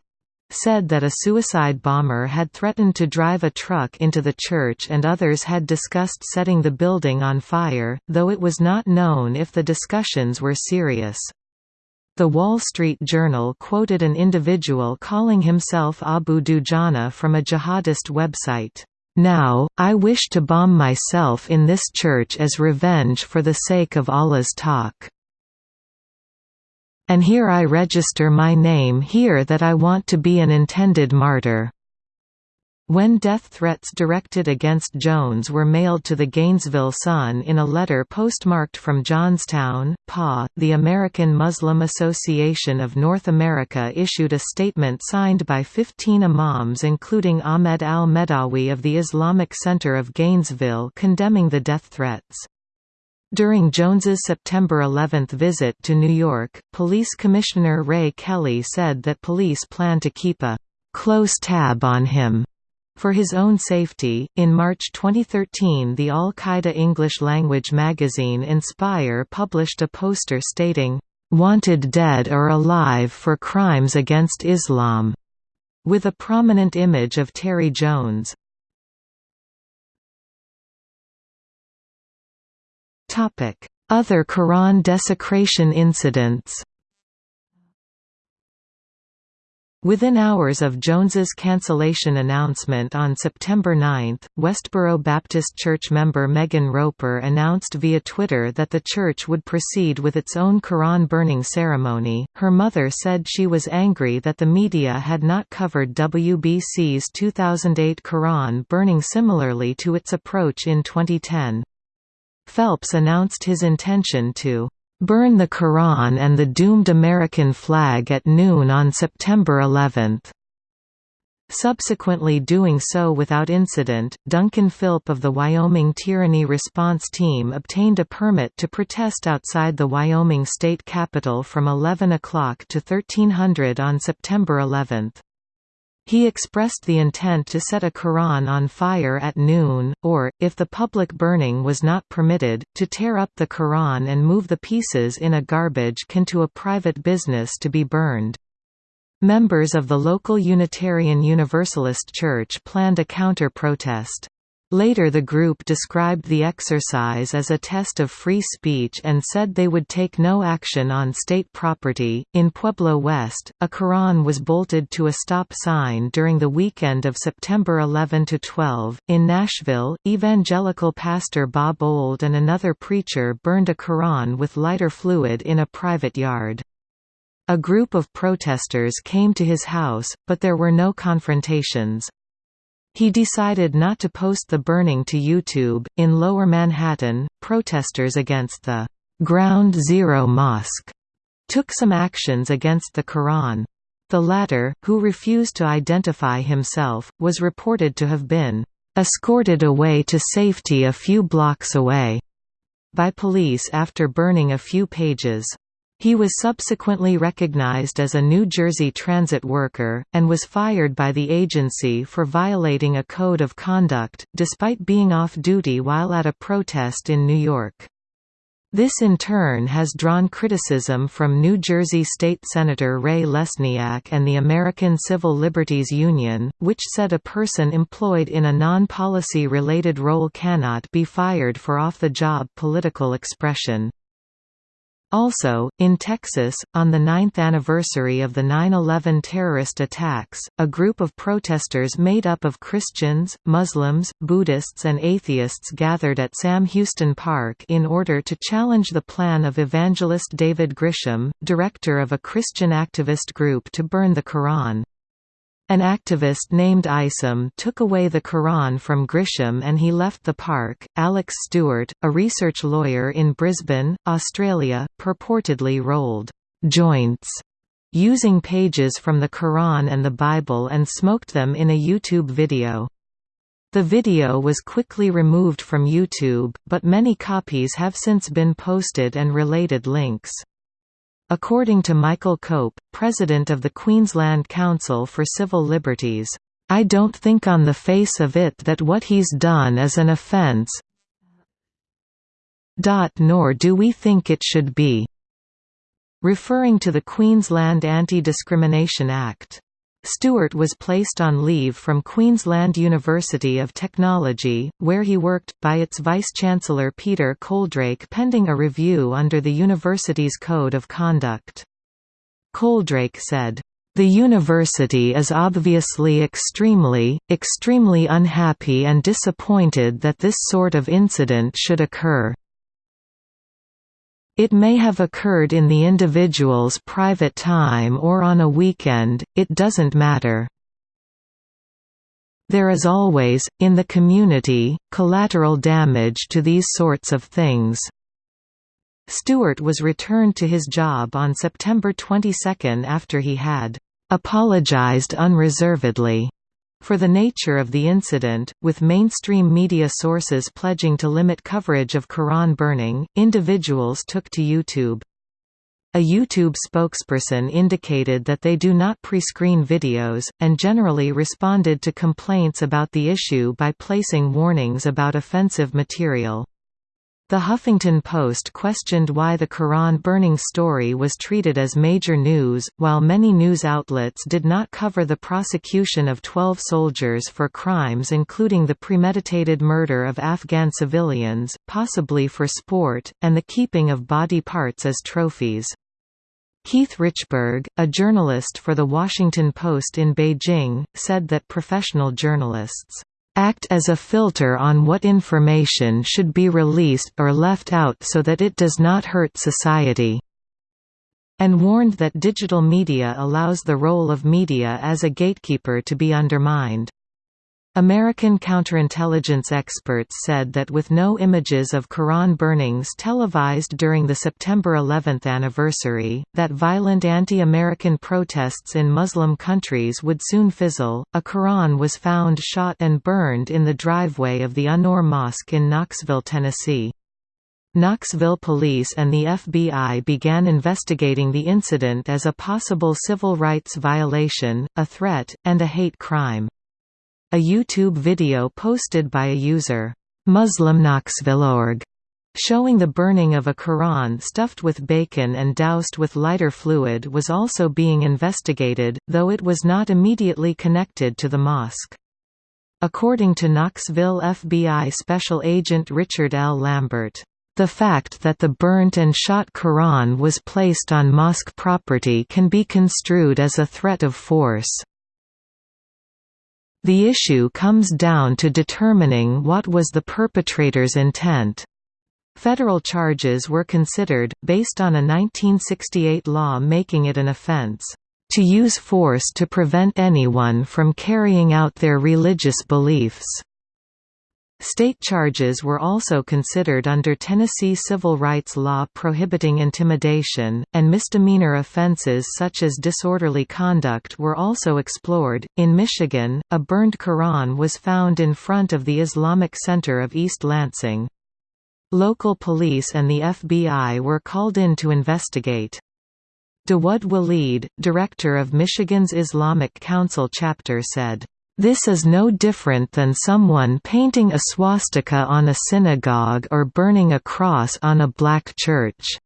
said that a suicide bomber had threatened to drive a truck into the church and others had discussed setting the building on fire, though it was not known if the discussions were serious. The Wall Street Journal quoted an individual calling himself Abu Dujana from a jihadist website. Now, I wish to bomb myself in this church as revenge for the sake of Allah's talk. And here I register my name here that I want to be an intended martyr. When death threats directed against Jones were mailed to the Gainesville Sun in a letter postmarked from Johnstown, PA, the American Muslim Association of North America issued a statement signed by 15 imams including Ahmed al-Medawi of the Islamic Center of Gainesville condemning the death threats. During Jones's September 11 visit to New York, Police Commissioner Ray Kelly said that police plan to keep a close tab on him for his own safety, in March 2013 the Al-Qaeda English-language magazine Inspire published a poster stating, "'Wanted dead or alive for crimes against Islam' with a prominent image of Terry Jones. Other Quran desecration incidents Within hours of Jones's cancellation announcement on September 9, Westboro Baptist Church member Megan Roper announced via Twitter that the church would proceed with its own Quran burning ceremony. Her mother said she was angry that the media had not covered WBC's 2008 Quran burning similarly to its approach in 2010. Phelps announced his intention to burn the Quran and the doomed American flag at noon on September 11. Subsequently doing so without incident, Duncan Philp of the Wyoming Tyranny Response Team obtained a permit to protest outside the Wyoming state capitol from 11 o'clock to 1300 on September 11. He expressed the intent to set a Quran on fire at noon, or, if the public burning was not permitted, to tear up the Quran and move the pieces in a garbage can to a private business to be burned. Members of the local Unitarian Universalist Church planned a counter-protest. Later the group described the exercise as a test of free speech and said they would take no action on state property. In Pueblo West, a Quran was bolted to a stop sign during the weekend of September 11 to 12. In Nashville, evangelical pastor Bob Old and another preacher burned a Quran with lighter fluid in a private yard. A group of protesters came to his house, but there were no confrontations. He decided not to post the burning to YouTube. In Lower Manhattan, protesters against the Ground Zero Mosque took some actions against the Quran. The latter, who refused to identify himself, was reported to have been escorted away to safety a few blocks away by police after burning a few pages. He was subsequently recognized as a New Jersey transit worker, and was fired by the agency for violating a code of conduct, despite being off duty while at a protest in New York. This in turn has drawn criticism from New Jersey State Senator Ray Lesniak and the American Civil Liberties Union, which said a person employed in a non-policy related role cannot be fired for off-the-job political expression. Also, in Texas, on the ninth anniversary of the 9-11 terrorist attacks, a group of protesters made up of Christians, Muslims, Buddhists and atheists gathered at Sam Houston Park in order to challenge the plan of evangelist David Grisham, director of a Christian activist group to burn the Quran. An activist named Isom took away the Quran from Grisham and he left the park. Alex Stewart, a research lawyer in Brisbane, Australia, purportedly rolled joints using pages from the Quran and the Bible and smoked them in a YouTube video. The video was quickly removed from YouTube, but many copies have since been posted and related links. According to Michael Cope, president of the Queensland Council for Civil Liberties, "...I don't think on the face of it that what he's done is an offence nor do we think it should be." Referring to the Queensland Anti-Discrimination Act. Stewart was placed on leave from Queensland University of Technology, where he worked, by its Vice-Chancellor Peter Coldrake pending a review under the university's Code of Conduct. Coldrake said, "...the university is obviously extremely, extremely unhappy and disappointed that this sort of incident should occur." It may have occurred in the individual's private time or on a weekend, it doesn't matter. There is always, in the community, collateral damage to these sorts of things. Stewart was returned to his job on September 22 after he had apologized unreservedly For the nature of the incident, with mainstream media sources pledging to limit coverage of Quran burning, individuals took to YouTube. A YouTube spokesperson indicated that they do not pre-screen videos, and generally responded to complaints about the issue by placing warnings about offensive material. The Huffington Post questioned why the Quran burning story was treated as major news, while many news outlets did not cover the prosecution of 12 soldiers for crimes including the premeditated murder of Afghan civilians, possibly for sport, and the keeping of body parts as trophies. Keith Richburg, a journalist for The Washington Post in Beijing, said that professional journalists act as a filter on what information should be released or left out so that it does not hurt society, and warned that digital media allows the role of media as a gatekeeper to be undermined. American counterintelligence experts said that with no images of Quran burnings televised during the September 11 anniversary, that violent anti-American protests in Muslim countries would soon fizzle. A Quran was found shot and burned in the driveway of the An-Noor Mosque in Knoxville, Tennessee. Knoxville police and the FBI began investigating the incident as a possible civil rights violation, a threat, and a hate crime. A YouTube video posted by a user, MuslimKnoxville.org, showing the burning of a Quran stuffed with bacon and doused with lighter fluid was also being investigated, though it was not immediately connected to the mosque. According to Knoxville FBI Special Agent Richard L. Lambert, the fact that the burnt and shot Quran was placed on mosque property can be construed as a threat of force. The issue comes down to determining what was the perpetrator's intent. Federal charges were considered, based on a 1968 law making it an offense, "...to use force to prevent anyone from carrying out their religious beliefs." State charges were also considered under Tennessee civil rights law prohibiting intimidation, and misdemeanor offenses such as disorderly conduct were also explored. In Michigan, a burned Quran was found in front of the Islamic Center of East Lansing. Local police and the FBI were called in to investigate. Dawood Walid, director of Michigan's Islamic Council chapter said, this is no different than someone painting a swastika on a synagogue or burning a cross on a black church.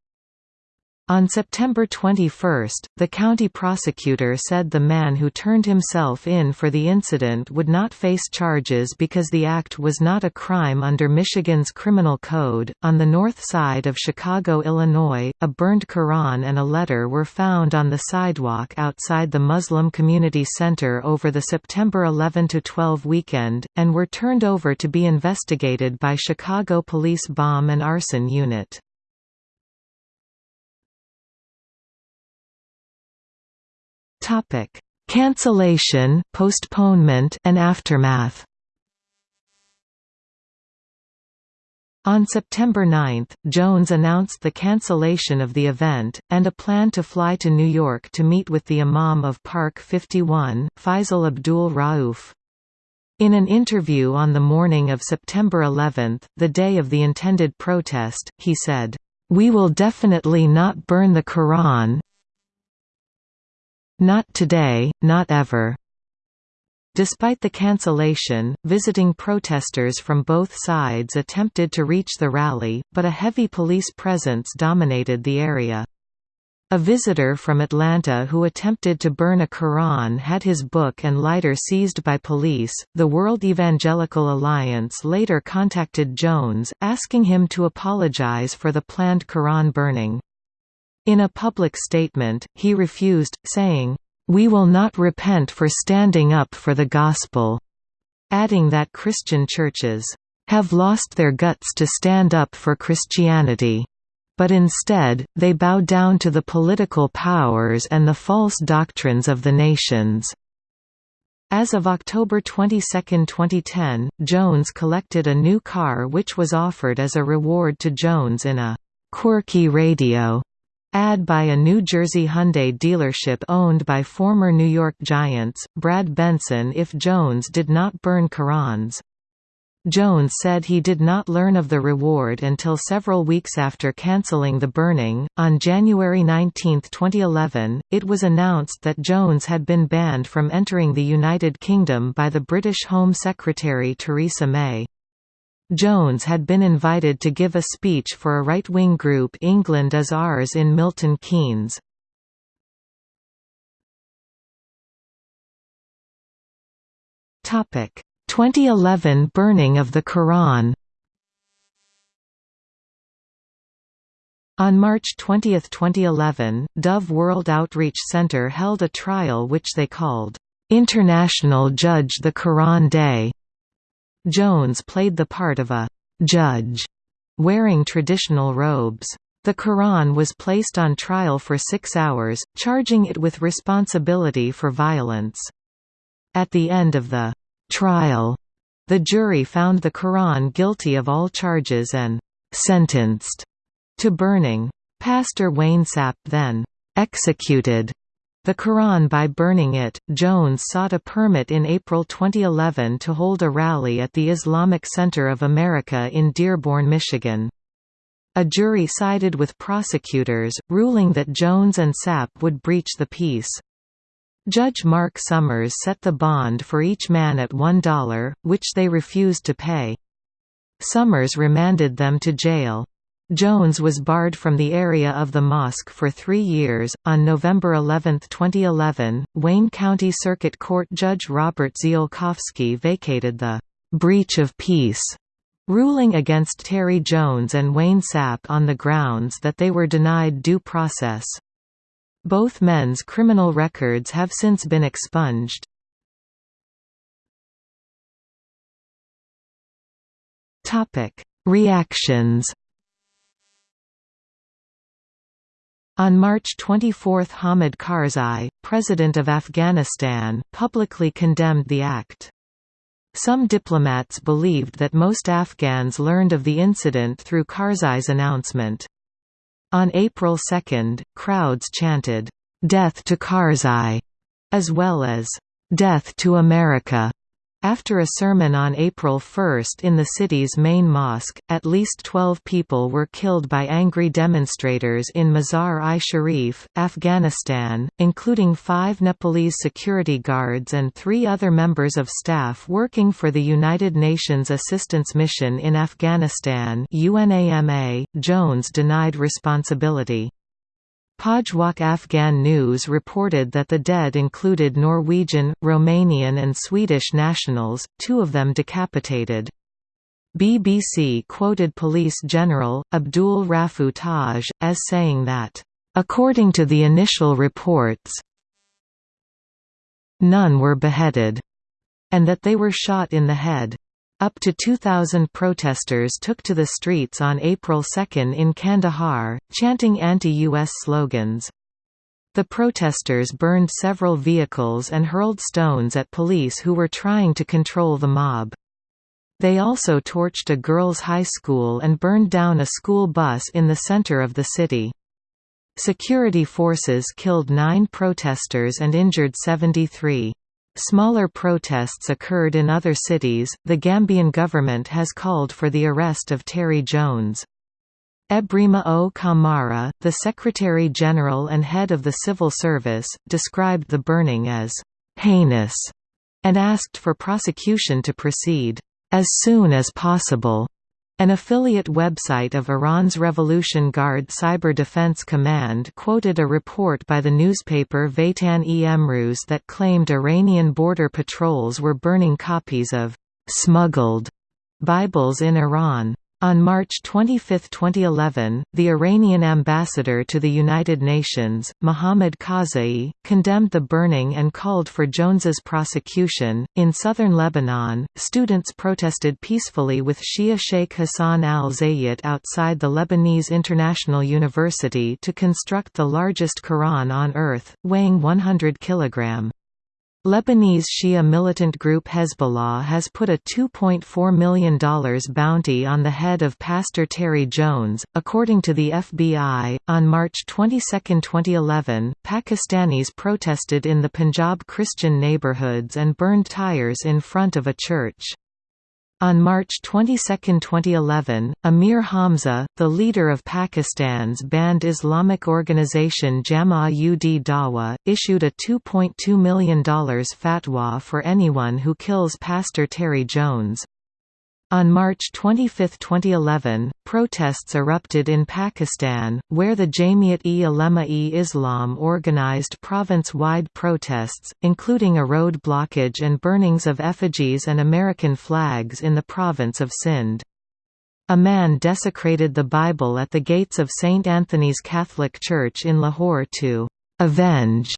On September 21, the county prosecutor said the man who turned himself in for the incident would not face charges because the act was not a crime under Michigan's criminal code. On the north side of Chicago, Illinois, a burned Quran and a letter were found on the sidewalk outside the Muslim Community Center over the September 11 12 weekend, and were turned over to be investigated by Chicago Police Bomb and Arson Unit. Topic: Cancellation, postponement, and aftermath. On September 9, Jones announced the cancellation of the event, and a plan to fly to New York to meet with the Imam of Park 51, Feisal Abdul Rauf. In an interview on the morning of September 11, the day of the intended protest, he said, "...we will definitely not burn the Quran, not today, not ever. Despite the cancellation, visiting protesters from both sides attempted to reach the rally, but a heavy police presence dominated the area. A visitor from Atlanta who attempted to burn a Quran had his book and lighter seized by police. The World Evangelical Alliance later contacted Jones, asking him to apologize for the planned Quran burning. In a public statement, he refused, saying, "'We will not repent for standing up for the gospel'", adding that Christian churches, "'have lost their guts to stand up for Christianity' but instead, they bow down to the political powers and the false doctrines of the nations." As of October 22, 2010, Jones collected a new car which was offered as a reward to Jones in a «quirky radio» ad by a New Jersey Hyundai dealership owned by former New York Giants, Brad Benson if Jones did not burn Qur'ans. Jones said he did not learn of the reward until several weeks after cancelling the burning. On January 19, 2011, it was announced that Jones had been banned from entering the United Kingdom by the British Home Secretary Theresa May. Jones had been invited to give a speech for a right-wing group England is Ours in Milton Keynes. Topic 2011 burning of the Quran On March 20, 2011, Dove World Outreach Center held a trial which they called, "'International Judge the Quran Day'". Jones played the part of a "'judge' wearing traditional robes. The Quran was placed on trial for six hours, charging it with responsibility for violence. At the end of the trial. The jury found the Quran guilty of all charges and sentenced to burning. Pastor Wayne Sapp then executed the Quran by burning it. Jones sought a permit in April 2011 to hold a rally at the Islamic Center of America in Dearborn, Michigan. A jury sided with prosecutors, ruling that Jones and Sapp would breach the peace. Judge Mark Somers set the bond for each man at $1, which they refused to pay. Somers remanded them to jail. Jones was barred from the area of the mosque for three years. On November 11, 2011, Wayne County Circuit Court Judge Robert Ziolkowski vacated the breach of peace ruling against Terry Jones and Wayne Sapp on the grounds that they were denied due process. Both men's criminal records have since been expunged. Reactions On March 24 Hamid Karzai, President of Afghanistan, publicly condemned the act. Some diplomats believed that most Afghans learned of the incident through Karzai's announcement. On April 2, crowds chanted, "'Death to Karzai' as well as, "'Death to America' After a sermon on April 1 in the city's main mosque, at least 12 people were killed by angry demonstrators in Mazar-i-Sharif, Afghanistan, including five Nepalese security guards and three other members of staff working for the United Nations Assistance Mission in Afghanistan UNAMA. Jones denied responsibility. Pajhwok Afghan News reported that the dead included Norwegian, Romanian and Swedish nationals, two of them decapitated. BBC quoted Police General, Abdul Rauf Taj, as saying that, "...according to the initial reports none were beheaded," and that they were shot in the head. Up to 2,000 protesters took to the streets on April 2 in Kandahar, chanting anti-U.S. slogans. The protesters burned several vehicles and hurled stones at police who were trying to control the mob. They also torched a girls' high school and burned down a school bus in the center of the city. Security forces killed nine protesters and injured 73. Smaller protests occurred in other cities. The Gambian government has called for the arrest of Terry Jones. Ebrima O. Kamara, the Secretary General and head of the Civil Service, described the burning as heinous and asked for prosecution to proceed as soon as possible. An affiliate website of Iran's Revolution Guard Cyber Defense Command quoted a report by the newspaper Vatan-e Emruz that claimed Iranian border patrols were burning copies of «smuggled» Bibles in Iran. On March 25, 2011, the Iranian ambassador to the United Nations, Mohammad Khazaee, condemned the burning and called for Jones's prosecution. In southern Lebanon, students protested peacefully with Shia Sheikh Hassan al Zayat outside the Lebanese International University to construct the largest Quran on earth, weighing 100 kg. Lebanese Shia militant group Hezbollah has put a $2.4 million bounty on the head of Pastor Terry Jones. According to the FBI, on March 22, 2011, Pakistanis protested in the Punjab Christian neighborhoods and burned tires in front of a church. On March 22, 2011, Amir Hamza, the leader of Pakistan's banned Islamic organization Jama-ud Dawa, issued a $2.2 million fatwa for anyone who kills Pastor Terry Jones. On March 25, 2011, protests erupted in Pakistan, where the Jamiat-e Ulema-e Islam organized province-wide protests, including a road blockage and burnings of effigies and American flags in the province of Sindh. A man desecrated the Bible at the gates of St. Anthony's Catholic Church in Lahore to «avenge»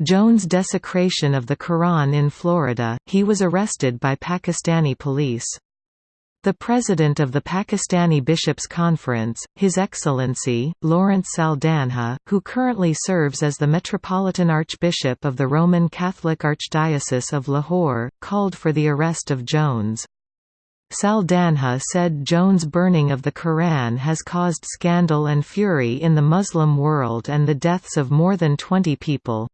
Jones' desecration of the Quran in Florida. He was arrested by Pakistani police. The President of the Pakistani Bishops' Conference, His Excellency, Lawrence Saldanha, who currently serves as the Metropolitan Archbishop of the Roman Catholic Archdiocese of Lahore, called for the arrest of Jones. Saldanha said Jones' burning of the Quran has caused scandal and fury in the Muslim world and the deaths of more than 20 people.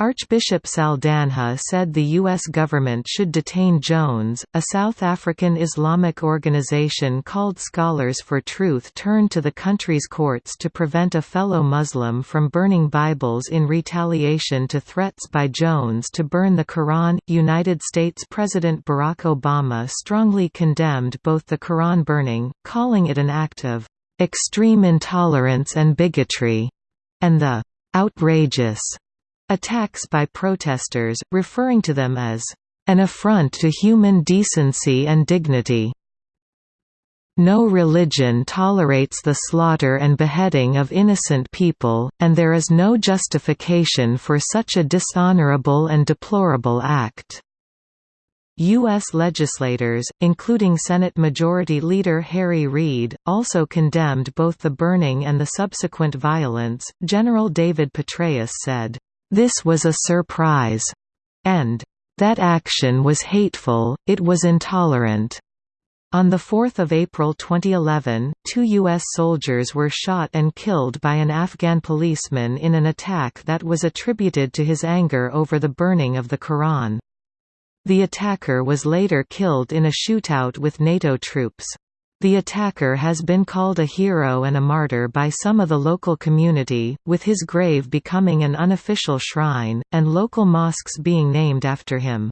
Archbishop Saldanha said the U.S. government should detain Jones. A South African Islamic organization called Scholars for Truth turned to the country's courts to prevent a fellow Muslim from burning Bibles in retaliation to threats by Jones to burn the Quran. United States President Barack Obama strongly condemned both the Quran burning, calling it an act of extreme intolerance and bigotry, and the outrageous Attacks by protesters, referring to them as an affront to human decency and dignity. No religion tolerates the slaughter and beheading of innocent people, and there is no justification for such a dishonorable and deplorable act. U.S. legislators, including Senate Majority Leader Harry Reid, also condemned both the burning and the subsequent violence. General David Petraeus said, this was a surprise, and that action was hateful, it was intolerant. On 4 April 2011, two U.S. soldiers were shot and killed by an Afghan policeman in an attack that was attributed to his anger over the burning of the Quran. The attacker was later killed in a shootout with NATO troops. The attacker has been called a hero and a martyr by some of the local community, with his grave becoming an unofficial shrine, and local mosques being named after him.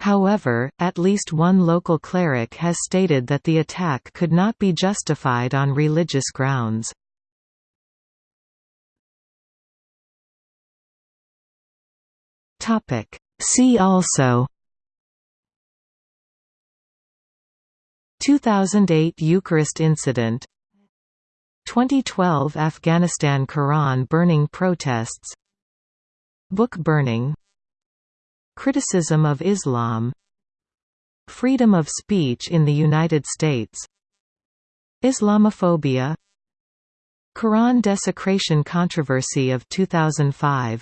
However, at least one local cleric has stated that the attack could not be justified on religious grounds. See also 2008 Eucharist incident. 2012 Afghanistan Quran burning protests. Book burning. Criticism of Islam. Freedom of speech in the United States. Islamophobia. Quran desecration controversy of 2005